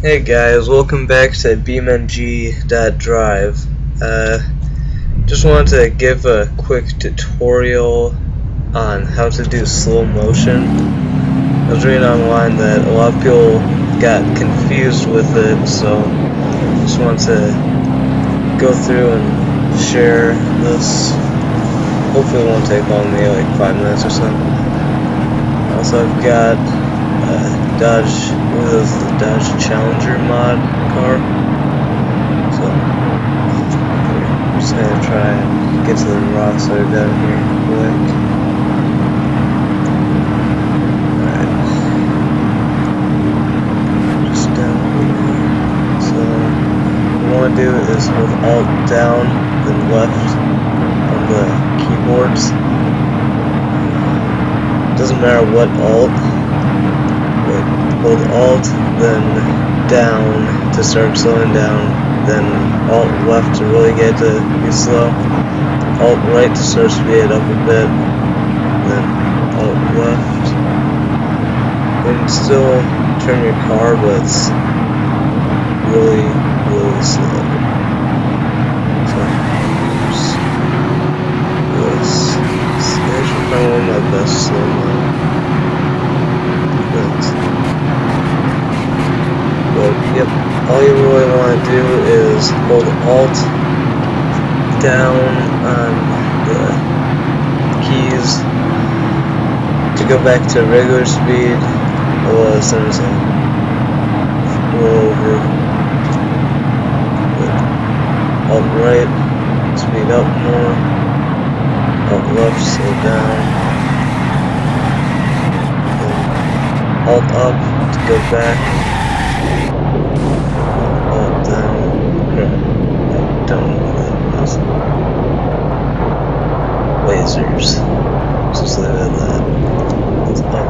Hey guys, welcome back to BeamNG.drive. Uh, just wanted to give a quick tutorial on how to do slow motion. I was reading online that a lot of people got confused with it, so just wanted to go through and share this. Hopefully it won't take long, maybe like five minutes or so. Also I've got Dodge, is the Dodge Challenger mod car. So, I'm just gonna try and get to the rocks that are down here quick. Alright. Just down here. So, what I want to do is hold Alt down, then left on the keyboards. Doesn't matter what Alt hold Alt, then down to start slowing down, then Alt left to really get to be slow, Alt right to start speed up a bit, then Alt left. Can still turn your car, but it's really, really slow. So, this. This is probably my best slow mo. But, but yep, all you really want to do is hold Alt down on the keys to go back to regular speed. Well, as soon as I roll over, Alt right, speed up more, Alt left, slow down, Alt up to go back. Alt down. Crap. I don't know what that was. Lasers. Just it at that. It's up.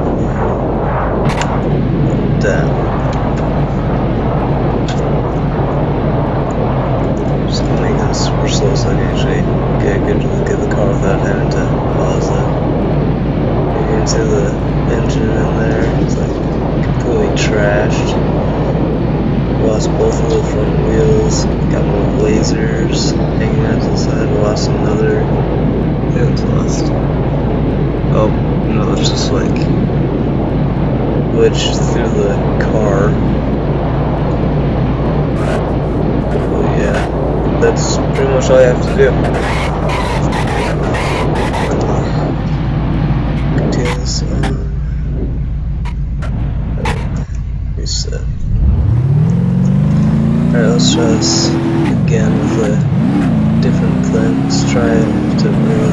Down. Just gonna make this super slow so I can actually get a good look at the car without having to uh, pause it. You can see the engine in there. It's like completely trashed. Lost both of the front wheels. Got more lasers hanging out to the side. Lost another. Yeah, lost. Oh, no, it's just like glitched through the car. Oh, yeah. That's pretty much all you have to do. Continue this on. Reset. Alright, let's try this again with a different. Let's try to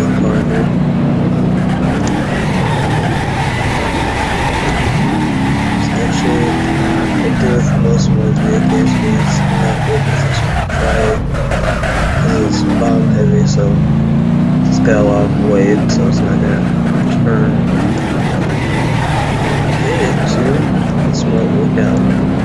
so it's got a lot of weight, so it's not gonna turn. This might work out.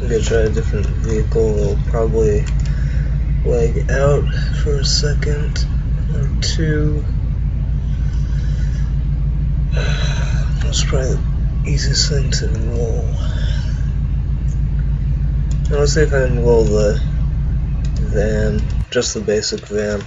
I'm gonna try a different vehicle. It'll probably lag out for a second or two. That's probably the easiest thing to roll. Let's see if I can roll the van, just the basic van.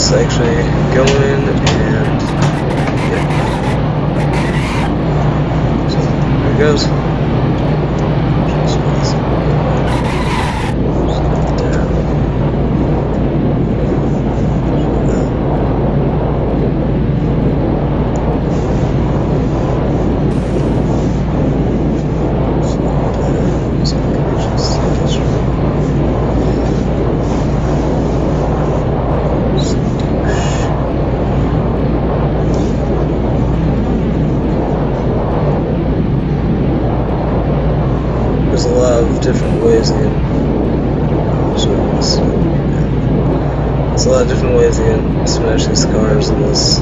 It's actually going and yep. So there it goes. there's a lot of different ways. Uh, Sorry, this- There's a lot of different ways you can smash these cars in this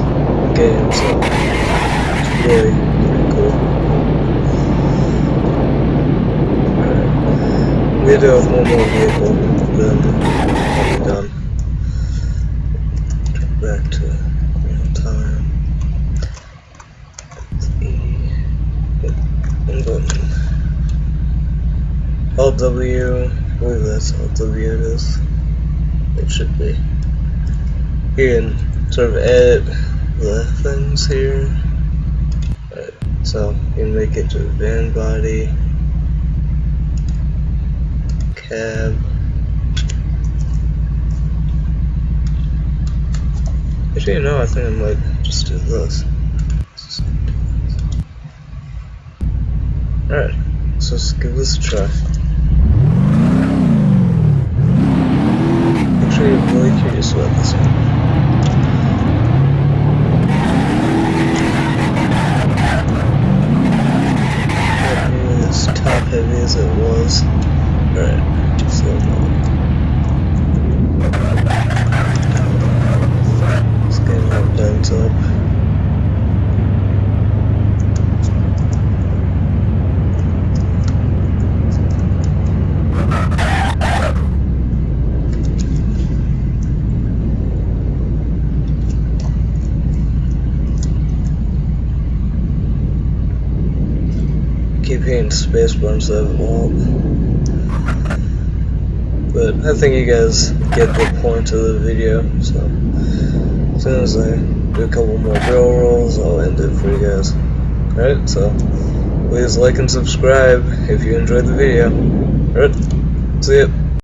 game, so it's really pretty cool. We do have one more vehicle, then I'll be done. Back to Alt W. I believe that's Alt W it is. It should be. You can sort of edit the things here. Right, so you can make it to van body, cab. Actually, know, I think I might just do this. Alright, so let's give this a try. Actually, really curious about this one. As top heavy as it was. Alright, slow mo. It's getting all bent up. Hitting space bars that won't. But I think you guys get the point of the video, so as soon as I do a couple more barrel rolls, I'll end it for you guys. Alright, so please like and subscribe if you enjoyed the video. Alright, see ya.